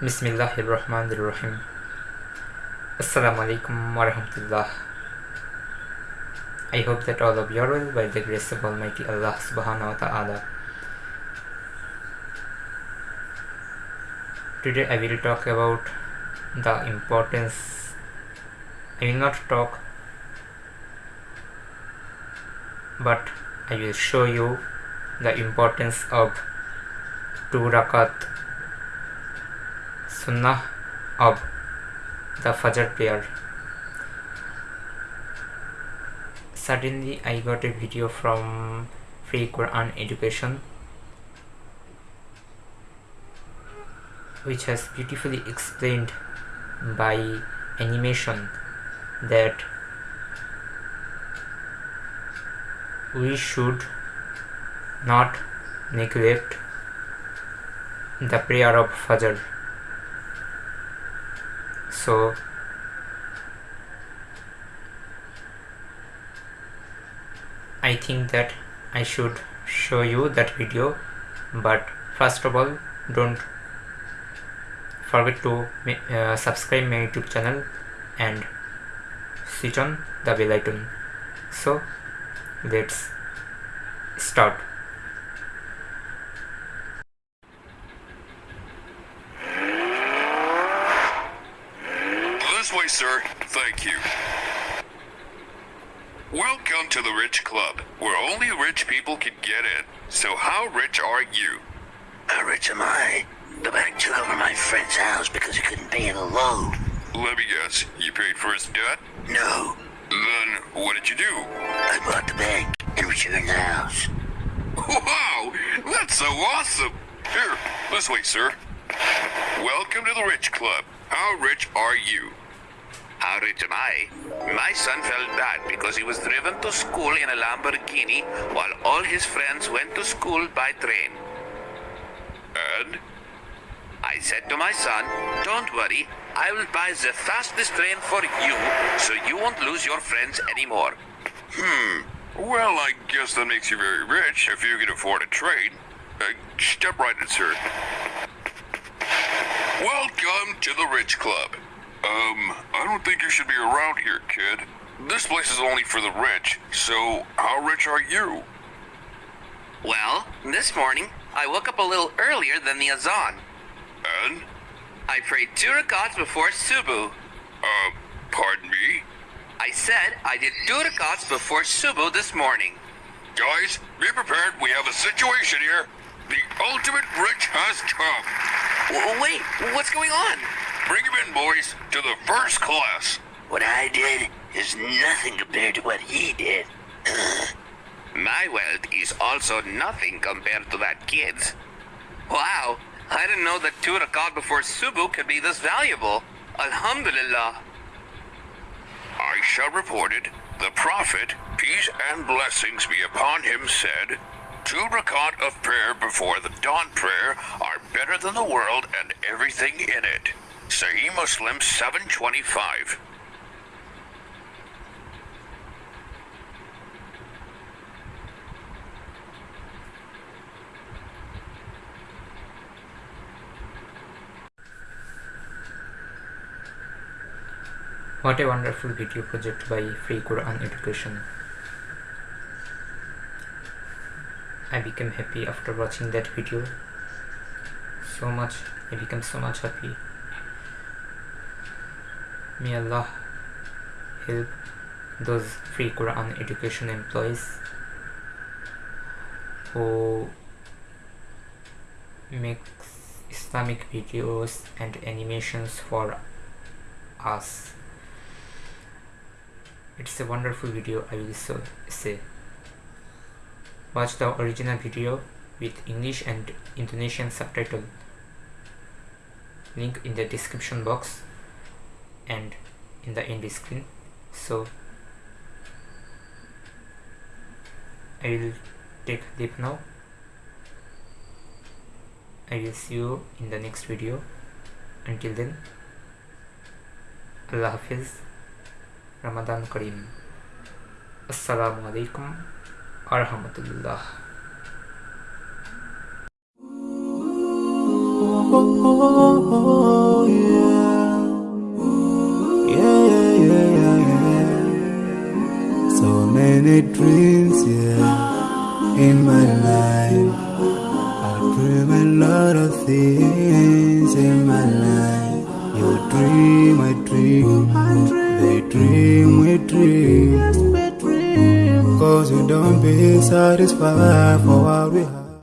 Bismillahirrahmanirrahim. Assalamu alaikum wa rahmatullah. I hope that all of you are well by the grace of Almighty Allah subhanahu wa ta'ala. Today I will talk about the importance. I will not talk, but I will show you the importance of two rakat sunnah of the Fajr prayer. Suddenly, I got a video from Free Quran Education which has beautifully explained by animation that we should not neglect the prayer of Fajr. So, I think that I should show you that video, but first of all, don't forget to uh, subscribe my YouTube channel and switch on the bell icon. So, let's start. This way, sir. Thank you. Welcome to the Rich Club, where only rich people can get in. So how rich are you? How rich am I? The bank took over my friend's house because he couldn't pay the loan. Let me guess, you paid for his debt? No, Then what did you do? I bought the bank and returned the house. Wow, that's so awesome! Here, this way, sir. Welcome to the Rich Club. How rich are you? How rich am I? My son felt bad because he was driven to school in a Lamborghini while all his friends went to school by train. And? I said to my son, Don't worry, I will buy the fastest train for you so you won't lose your friends anymore. Hmm. Well, I guess that makes you very rich if you can afford a train. Uh, step right in, sir. Welcome to the Rich Club. Um, I don't think you should be around here, kid. This place is only for the rich, so how rich are you? Well, this morning, I woke up a little earlier than the Azan. And? I prayed two rakats before Subu. Uh, pardon me? I said I did two rakats before Subu this morning. Guys, be prepared. We have a situation here. The ultimate rich has come. W- wait, what's going on? Bring him in, boys, to the first class. What I did is nothing compared to what he did. My wealth is also nothing compared to that kid's. Wow, I didn't know that two rakat before Subu could be this valuable. Alhamdulillah. Aisha reported, the Prophet, peace and blessings be upon him, said, Two rakat of prayer before the dawn prayer are better than the world and everything in it. Sahih Muslim 725. What a wonderful video project by Free Quran Education. I became happy after watching that video. So much, I became so much happy. May Allah help. Those Free Quran Education employees who makes Islamic videos and animations for us. It's a wonderful video i will so say. Watch the original video with english and indonesian subtitle. Link in the description box and in the end screen so i will take leave now i will see you in the next video until then allah hafiz Ramadan Kareem. Assalamu alaikum warahmatullah. oh, yeah. Many dreams, yeah, in my life. I dream a lot of things in my life. You dream, I dream, they dream, we dream. Cause we don't be satisfied for what we have.